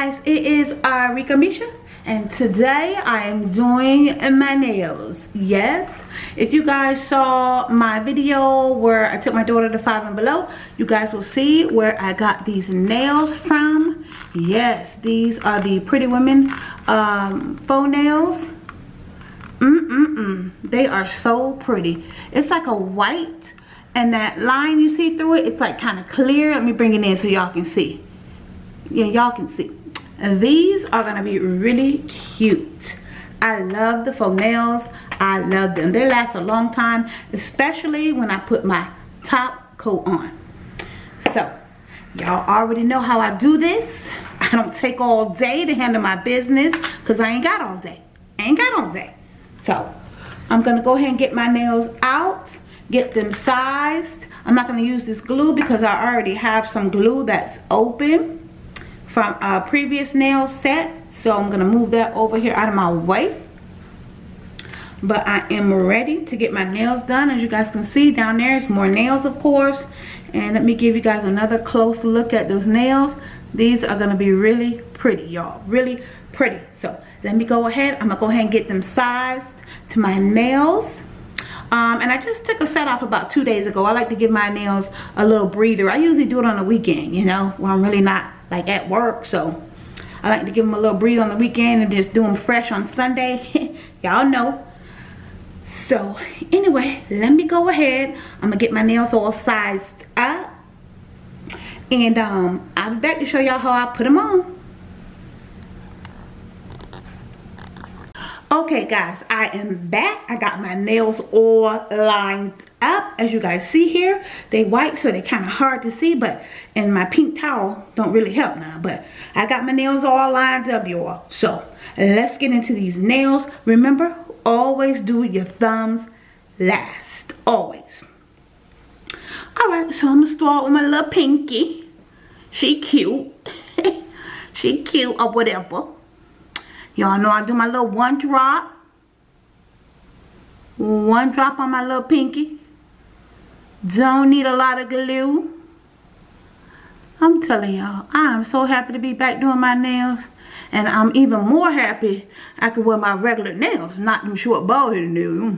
Guys, it is uh, Rika Misha and today I am doing my nails. Yes, if you guys saw my video where I took my daughter to five and below, you guys will see where I got these nails from. Yes, these are the Pretty Women um, faux nails. Mm-mm-mm. They are so pretty. It's like a white and that line you see through it, it's like kind of clear. Let me bring it in so y'all can see yeah y'all can see these are gonna be really cute. I love the faux nails. I love them. They last a long time especially when I put my top coat on. So y'all already know how I do this. I don't take all day to handle my business because I ain't got all day. I ain't got all day. So I'm gonna go ahead and get my nails out get them sized. I'm not to use this glue because I already have some glue that's open from a previous nail set. So I'm to move that over here out of my way. But I am ready to get my nails done. As you guys can see down there, it's more nails of course. And let me give you guys another close look at those nails. These are to be really pretty, y'all. Really pretty. So let me go ahead. I'm to go ahead and get them sized to my nails. Um, and I just took a set off about two days ago. I like to give my nails a little breather. I usually do it on the weekend, you know, when I'm really not like at work. So I like to give them a little breeze on the weekend and just do them fresh on Sunday. Y'all know. So anyway let me go ahead. I'm gonna get my nails all sized up. And um, I'll be back to show y'all how I put them on. Okay guys i am back. I got my nails all lined up as you guys see here they white so they're kind of hard to see but and my pink towel don't really help now but i got my nails all lined up y'all. So let's get into these nails. Remember always do your thumbs last always. All right so i'm gonna start with my little pinky. She cute. She cute or whatever. Y'all know I do my little one drop. One drop on my little pinky. Don't need a lot of glue. I'm telling y'all, I am so happy to be back doing my nails. And I'm even more happy I can wear my regular nails, not them short bald headed nails.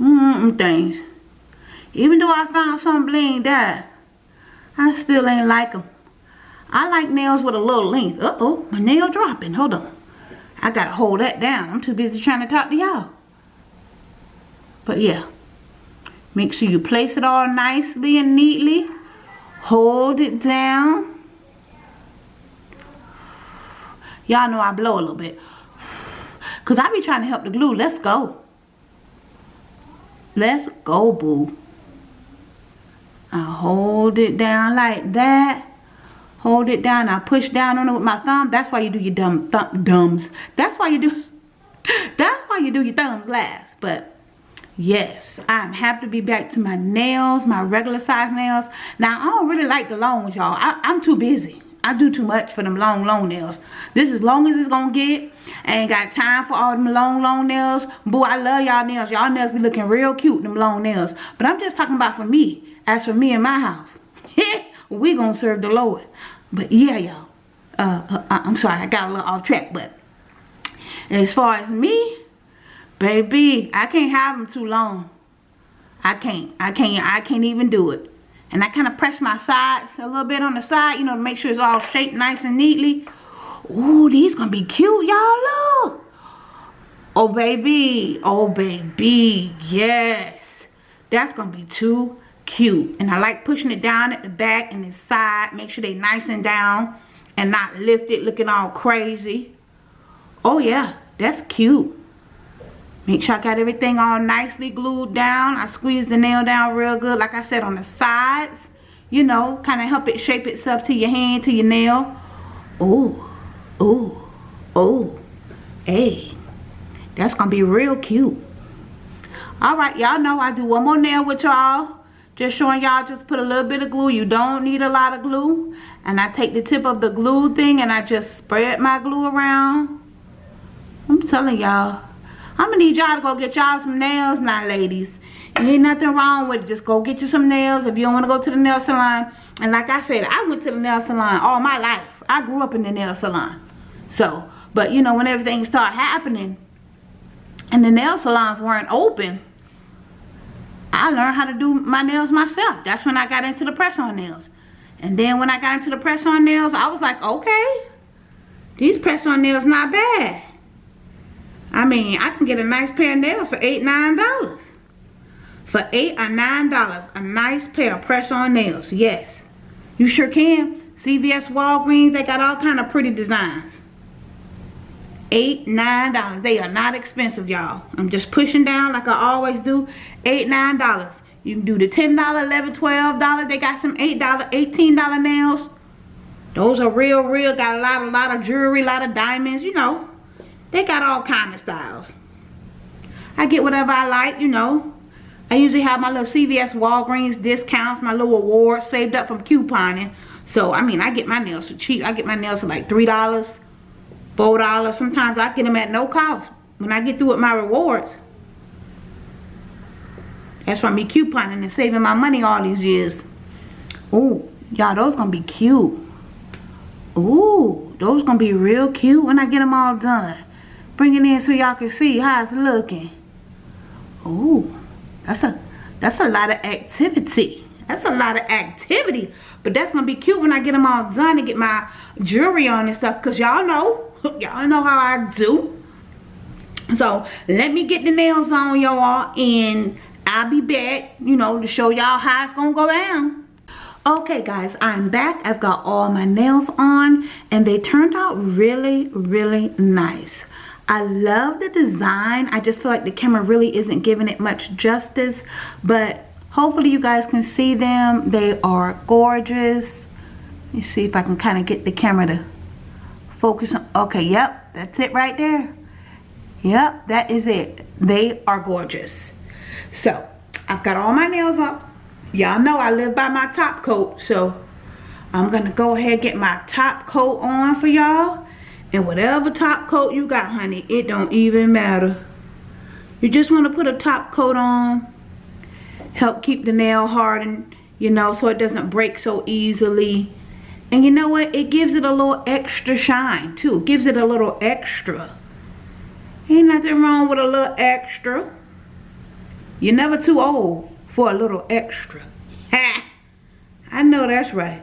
Mm -mm things. Even though I found some bling that, I still ain't like them. I like nails with a little length. Uh-oh, my nail dropping. Hold on. I gotta hold that down. I'm too busy trying to talk to y'all. But yeah. Make sure you place it all nicely and neatly. Hold it down. Y'all know I blow a little bit. Because I be trying to help the glue. Let's go. Let's go, boo. I hold it down like that hold it down I push down on it with my thumb that's why you do your dumb th thumbs that's why you do that's why you do your thumbs last but yes I'm happy to be back to my nails my regular size nails. Now I don't really like the long ones y'all. I'm too busy. I do too much for them long long nails. This is long as it's gonna get. I ain't got time for all them long long nails. Boy I love y'all nails. Y'all nails be looking real cute them long nails. But I'm just talking about for me. As for me and my house we gonna serve the Lord. But yeah, y'all. Uh, uh, I'm sorry, I got a little off track, but as far as me, baby, I can't have them too long. I can't. I can't. I can't even do it. And I kind of press my sides a little bit on the side, you know, to make sure it's all shaped nice and neatly. Ooh, these gonna be cute, y'all. Look. Oh, baby. Oh, baby. Yes. That's gonna be too cute and I like pushing it down at the back and the side make sure they nice and down and not lifted looking all crazy oh yeah that's cute make sure I got everything all nicely glued down I squeeze the nail down real good like I said on the sides you know kind of help it shape itself to your hand to your nail oh oh oh hey that's gonna be real cute all right y'all know I do one more nail with y'all just showing y'all just put a little bit of glue. You don't need a lot of glue. And I take the tip of the glue thing and I just spread my glue around. I'm telling y'all. I'm to need y'all to go get y'all some nails now, ladies. Ain't nothing wrong with it. Just go get you some nails if you don't want to go to the nail salon. And like I said, I went to the nail salon all my life. I grew up in the nail salon. So, but you know, when everything started happening and the nail salons weren't open, I learned how to do my nails myself. That's when I got into the press-on nails. And then when I got into the press-on nails, I was like, okay, these press-on nails not bad. I mean, I can get a nice pair of nails for eight, nine dollars. For eight or nine dollars, a nice pair of press-on nails. Yes, you sure can. CVS, Walgreens, they got all kind of pretty designs. Eight, nine dollars. They are not expensive, y'all. I'm just pushing down like I always do. Eight, nine dollars. You can do the $10, $11, $12. They got some $8, $18 nails. Those are real, real. Got a lot, a lot of jewelry, a lot of diamonds, you know. They got all kind of styles. I get whatever I like, you know. I usually have my little CVS Walgreens discounts, my little awards saved up from couponing. So, I mean, I get my nails for cheap. I get my nails for like $3, $4. Sometimes I get them at no cost when I get through with my rewards. That's from me couponing and saving my money all these years. Ooh, y'all, those gonna be cute. Ooh, those gonna be real cute when I get them all done. Bring it in so y'all can see how it's looking. Ooh, that's a that's a lot of activity. That's a lot of activity. But that's gonna be cute when I get them all done and get my jewelry on and stuff. Cause y'all know, y'all know how I do. So let me get the nails on y'all and I'll be back, you know, to show y'all how it's gonna go down. Okay guys, I'm back. I've got all my nails on and they turned out really, really nice. I love the design. I just feel like the camera really isn't giving it much justice, but hopefully you guys can see them. They are gorgeous. Let me see if I can kind of get the camera to focus on. Okay, yep, that's it right there. Yep, that is it. They are gorgeous. So, I've got all my nails up. Y'all know I live by my top coat, so I'm to go ahead get my top coat on for y'all. And whatever top coat you got, honey, it don't even matter. You just want to put a top coat on. Help keep the nail hardened, you know, so it doesn't break so easily. And you know what? It gives it a little extra shine, too. It gives it a little extra. Ain't nothing wrong with a little extra. You're never too old for a little extra. Ha! I know that's right.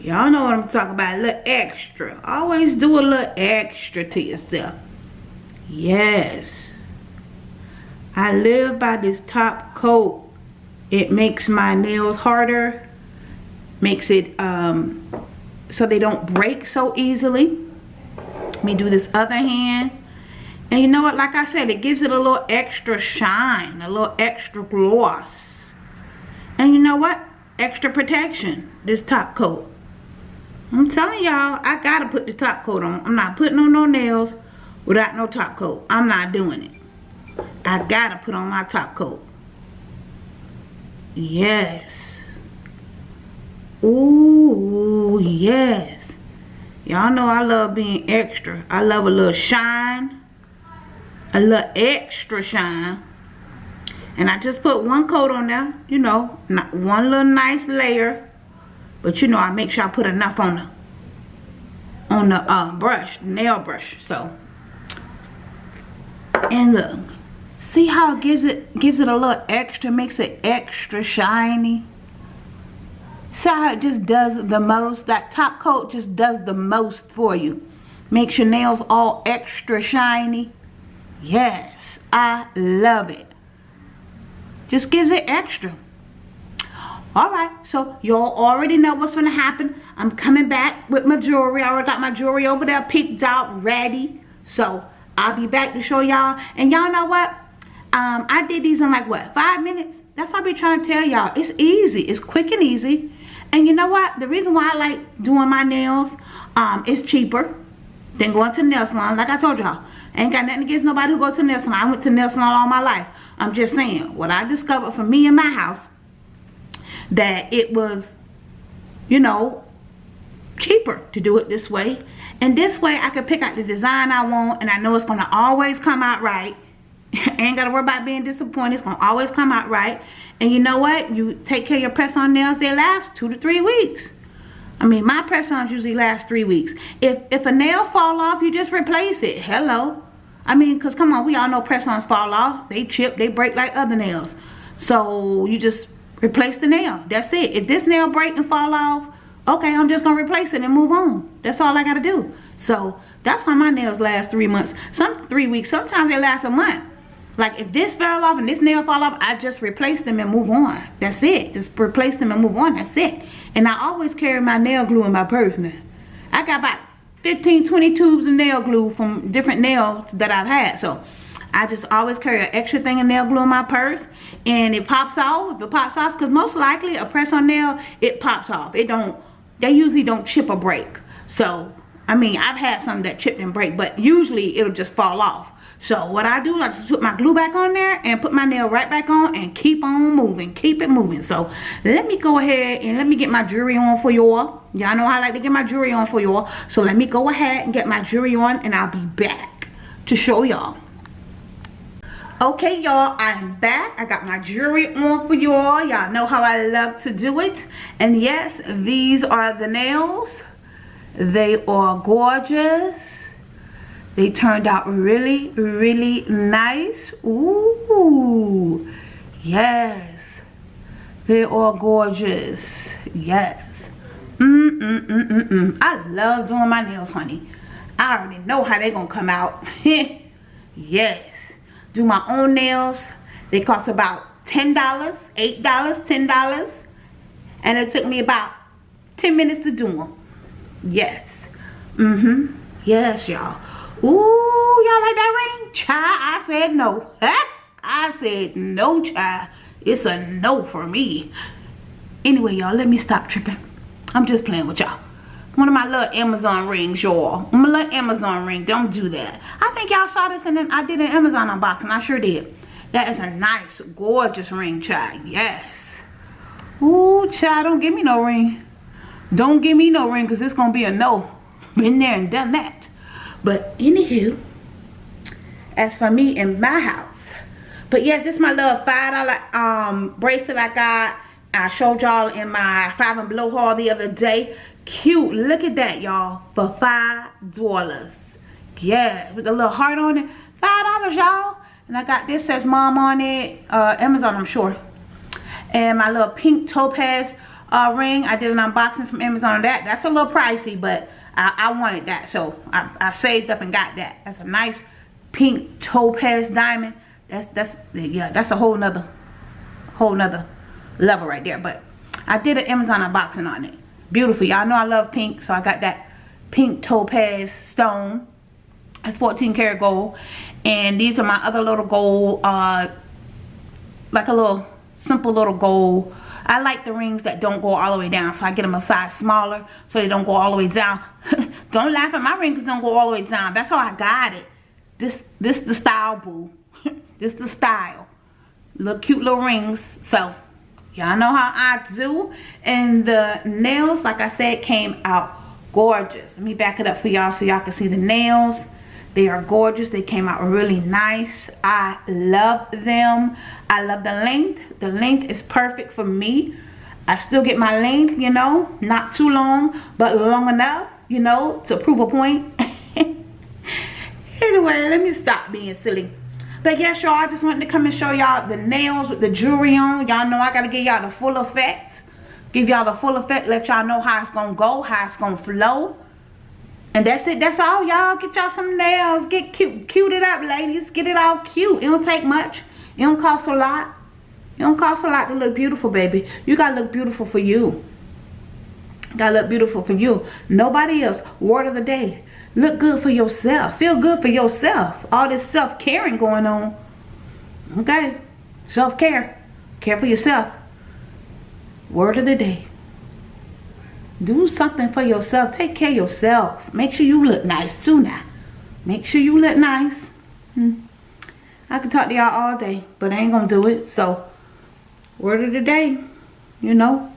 Y'all know what I'm talking about, a little extra. Always do a little extra to yourself. Yes. I live by this top coat. It makes my nails harder. Makes it um, so they don't break so easily. Let me do this other hand. And you know what, like I said, it gives it a little extra shine, a little extra gloss. And you know what? Extra protection, this top coat. I'm telling y'all, I gotta put the top coat on. I'm not putting on no nails without no top coat. I'm not doing it. I gotta put on my top coat. Yes. Ooh, yes. Y'all know I love being extra. I love a little shine a little extra shine and I just put one coat on there you know one little nice layer but you know I make sure I put enough on the on the um, brush nail brush so and look see how it gives it gives it a little extra makes it extra shiny see how it just does the most that top coat just does the most for you makes your nails all extra shiny Yes, I love it. Just gives it extra. Alright, so y'all already know what's to happen. I'm coming back with my jewelry. I already got my jewelry over there picked out, ready. So, I'll be back to show y'all. And y'all know what? Um, I did these in like, what, five minutes? That's what I be trying to tell y'all. It's easy. It's quick and easy. And you know what? The reason why I like doing my nails, um, is cheaper than going to nail salon. Like I told y'all, ain't got nothing against nobody who goes to nail salon. I went to nail salon all my life. I'm just saying, what I discovered for me in my house, that it was, you know, cheaper to do it this way. And this way I could pick out the design I want and I know it's going to always come out right. ain't got to worry about being disappointed. It's going to always come out right. And you know what? You take care of your press-on nails, they last two to three weeks. I mean, my press-ons usually last three weeks. If if a nail fall off, you just replace it. Hello. I mean, because come on, we all know press-ons fall off. They chip, they break like other nails. So you just replace the nail. That's it. If this nail break and fall off, okay, I'm just to replace it and move on. That's all I got to do. So that's why my nails last three months. Some three weeks. Sometimes they last a month. Like if this fell off and this nail fall off, I just replace them and move on. That's it. Just replace them and move on. That's it. And I always carry my nail glue in my purse now. I got about 15, 20 tubes of nail glue from different nails that I've had. So I just always carry an extra thing of nail glue in my purse. And it pops off. If it pops off, because most likely a press-on nail, it pops off. It don't, they usually don't chip or break. So, I mean, I've had some that chipped and break, but usually it'll just fall off. So what I do, I just put my glue back on there and put my nail right back on and keep on moving. Keep it moving. So let me go ahead and let me get my jewelry on for y'all. Y'all know I like to get my jewelry on for y'all. So let me go ahead and get my jewelry on and I'll be back to show y'all. Okay, y'all, I'm back. I got my jewelry on for y'all. Y'all know how I love to do it. And yes, these are the nails. They are gorgeous they turned out really, really nice. Ooh, yes. They are gorgeous. Yes. Mm, mm, mm, mm, mm. I love doing my nails, honey. I already know how they're gonna come out. yes. Do my own nails. They cost about $10, $8, $10. And it took me about 10 minutes to do them. Yes. Mm-hmm. Yes, y'all. Ooh, y'all like that ring? Child, I said no. I said no, child. It's a no for me. Anyway, y'all, let me stop tripping. I'm just playing with y'all. One of my little Amazon rings, y'all. My little Amazon ring. Don't do that. I think y'all saw this and then I did an Amazon unboxing. I sure did. That is a nice, gorgeous ring, child. Yes. Ooh, child, don't give me no ring. Don't give me no ring because it's going to be a no. Been there and done that. But anywho, as for me in my house. But yeah, this my little $5 um, bracelet I got. I showed y'all in my five and below haul the other day. Cute. Look at that, y'all. For $5. Yeah, with a little heart on it. $5, y'all. And I got this says mom on it. Uh, Amazon, I'm sure. And my little pink topaz uh, ring. I did an unboxing from Amazon that. That's a little pricey, but I, I wanted that. So I, I saved up and got that. That's a nice pink topaz diamond. That's, that's, yeah, that's a whole nother, whole nother level right there. But I did an Amazon unboxing on it. Beautiful. Y'all know I love pink. So I got that pink topaz stone. It's 14 karat gold. And these are my other little gold, uh, like a little simple little gold I like the rings that don't go all the way down. So I get them a size smaller so they don't go all the way down. don't laugh at my rings don't go all the way down. That's how I got it. This this the style, boo. this the style. Little cute little rings. So y'all know how I do. And the nails, like I said, came out gorgeous. Let me back it up for y'all so y'all can see the nails. They are gorgeous. They came out really nice. I love them. I love the length. The length is perfect for me. I still get my length, you know, not too long, but long enough, you know, to prove a point. anyway, let me stop being silly. But yes, y'all, I just wanted to come and show y'all the nails with the jewelry on. Y'all know I got to give y'all the full effect. Give y'all the full effect. Let y'all know how it's to go, how it's to flow. And that's it. That's all, y'all. Get y'all some nails. Get cute. Cute it up, ladies. Get it all cute. It don't take much. It don't cost a lot. It don't cost a lot to look beautiful, baby. You got to look beautiful for you. Got to look beautiful for you. Nobody else. Word of the day. Look good for yourself. Feel good for yourself. All this self-caring going on. Okay. Self-care. Care for yourself. Word of the day do something for yourself take care of yourself make sure you look nice too now make sure you look nice hmm. I can talk to y'all all day but I ain't gonna do it so word of the day you know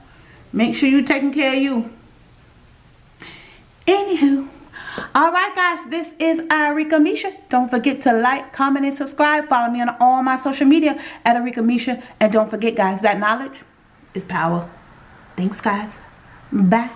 make sure you taking care of you anywho Alright guys, this is Arika Misha. Don't forget to like, comment, and subscribe. Follow me on all my social media at Arika Misha. And don't forget guys, that knowledge is power. Thanks guys. Bye.